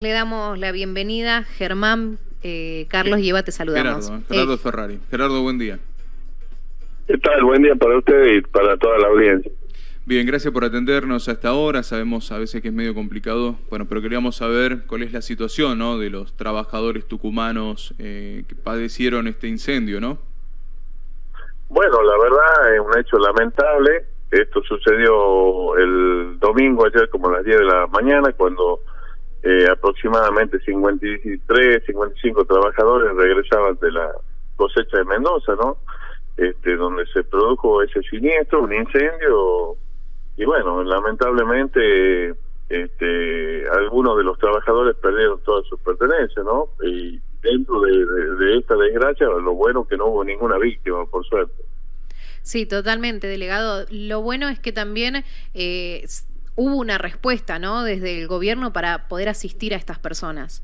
Le damos la bienvenida, Germán, eh, Carlos y Eva, te saludamos. Gerardo, Gerardo Eh, Ferrari. Gerardo, buen día. ¿Qué tal? Buen día para usted y para toda la audiencia. Bien, gracias por atendernos hasta ahora. Sabemos a veces que es medio complicado, bueno, pero queríamos saber cuál es la situación, ¿no? De los trabajadores tucumanos eh, que padecieron este incendio, ¿no? Bueno, la verdad es un hecho lamentable. Esto sucedió el domingo ayer como a las 10 de la mañana cuando eh, aproximadamente 53, 55 trabajadores regresaban de la cosecha de Mendoza, ¿no? Este, donde se produjo ese siniestro, un incendio y bueno, lamentablemente este, algunos de los trabajadores perdieron todas sus pertenencias, ¿no? Y dentro de, de- esta desgracia, lo bueno que no hubo ninguna víctima, por suerte. Sí, totalmente, delegado. Lo bueno es que también eh, hubo una respuesta, ¿no? Desde el gobierno para poder asistir a estas personas.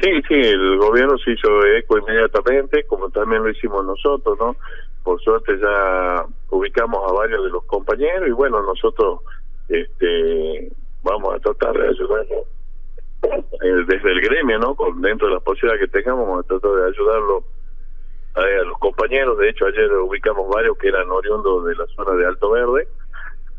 Sí, sí, el gobierno se hizo eco inmediatamente, como también lo hicimos nosotros, ¿no? Por suerte ya ubicamos a varios de los compañeros y bueno, nosotros este vamos a tratar de ayudarlos eh, desde el gremio, ¿no? Con dentro de las posibilidades que tengamos, vamos a tratar de ayudarlo a, a los compañeros. De hecho, ayer ubicamos varios que eran oriundos de la zona de Alto Verde,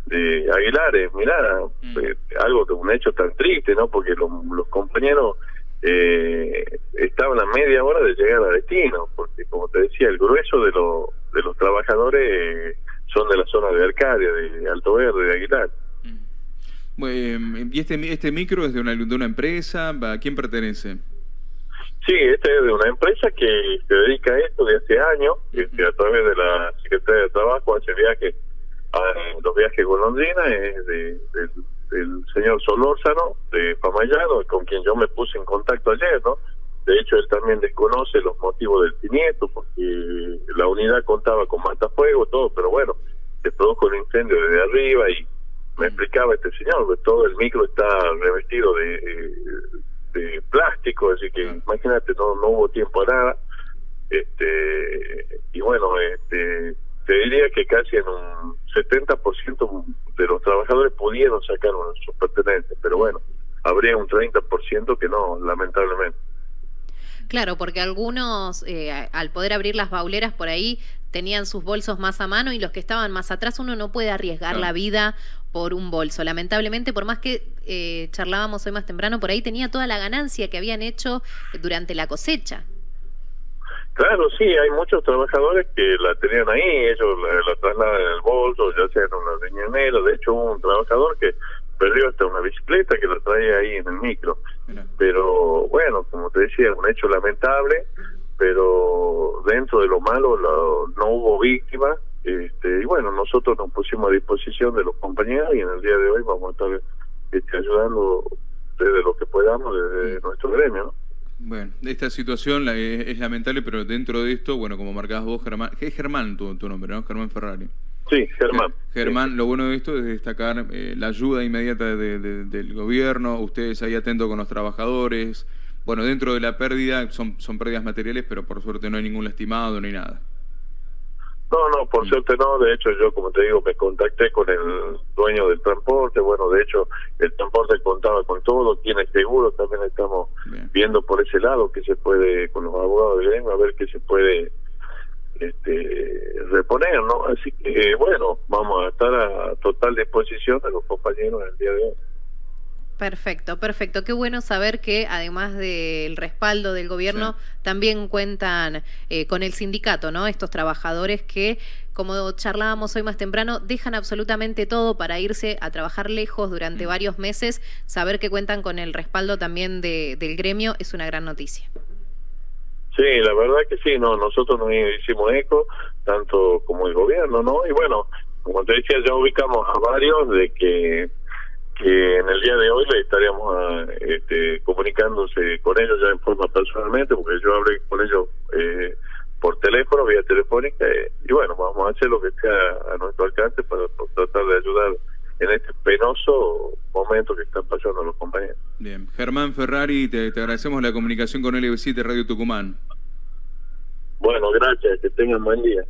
de Aguilares. Mirá, Mm. eh, algo de un hecho tan triste, ¿no? Porque los, los compañeros eh, estaban a media hora de llegar a destino, porque como te decía, el grueso de, los de los trabajadores eh, son de la zona de Arcadia, de Alto Verde, de Aguilar. Mm. Bueno, ¿Y este, este micro es de una, de una empresa? ¿A quién pertenece? Sí, este es de una empresa que se dedica a esto de hace años, este, a través de la Secretaría de Trabajo, hace viajes, a, los viajes golondrina, es de, del, del señor Solórzano, de Pamayano, con quien yo me puse en contacto ayer, ¿no? De hecho, él también desconoce los motivos del siniestro, porque la unidad contaba con matafuego, todo, pero bueno, se produjo el incendio desde arriba y me explicaba este señor, que todo el micro está revestido de, de plástico, así que imagínate, no, no hubo tiempo a nada. Este, y bueno, este, te diría que casi en un 70% de los trabajadores pudieron sacar sus pertenencias, pero bueno, habría un 30% que no, lamentablemente. Claro, porque algunos, eh, al poder abrir las bauleras por ahí, tenían sus bolsos más a mano y los que estaban más atrás, uno no puede arriesgar la vida por un bolso. Lamentablemente, por más que eh, charlábamos hoy más temprano, por ahí tenía toda la ganancia que habían hecho durante la cosecha. Claro, sí, hay muchos trabajadores que la tenían ahí, ellos la, la trasladan en el bolso, ya sea en una riñonera. De hecho, hubo un trabajador que perdió hasta una bicicleta que la traía ahí en el micro. Pero bueno, como te decía, un hecho lamentable, pero dentro de lo malo lo- no hubo víctimas. Este, y bueno, nosotros nos pusimos a disposición de los compañeros y en el día de hoy vamos a estar este, ayudando desde lo que podamos, desde nuestro gremio, ¿no? Bueno, esta situación la- es, es lamentable, pero dentro de esto, bueno, como marcabas vos, Germán, es Germán tu, tu nombre, ¿no? Germán Ferrari. Sí, Germán. Ger- Germán, lo bueno de esto es destacar eh, la ayuda inmediata de- de- del gobierno, ustedes ahí atentos con los trabajadores. Bueno, dentro de la pérdida son, son pérdidas materiales, pero por suerte no hay ningún lastimado ni nada. No, no, por Mm. suerte no. De hecho, yo, como te digo, me contacté con el dueño del transporte. Bueno, de hecho, el transporte contaba con todo. Tiene seguro. También estamos Bien. viendo por ese lado que se puede, con los abogados de gremio, a ver qué se puede este, reponer, ¿no? Así que, bueno, vamos a estar a total disposición de los compañeros el día de hoy. Perfecto, perfecto. Qué bueno saber que además del respaldo del gobierno, también cuentan eh, con el sindicato, ¿no? Estos trabajadores que, como charlábamos hoy más temprano, dejan absolutamente todo para irse a trabajar lejos durante Mm. varios meses. Saber que cuentan con el respaldo también de- del gremio es una gran noticia. Sí, la verdad que sí, no, nosotros nos hicimos eco, tanto como el gobierno, ¿no? Y bueno, como te decía, ya ubicamos a varios de que que en el día de hoy le estaríamos ah, este, comunicándose con ellos ya en forma personalmente, porque yo hablé con ellos eh, por teléfono, vía telefónica, eh, y bueno, vamos a hacer lo que sea a nuestro alcance para, para tratar de ayudar en este penoso momento que están pasando los compañeros. Bien. Germán Ferrari, te, te agradecemos la comunicación con LB7 Radio Tucumán. Bueno, gracias, que tengan buen día.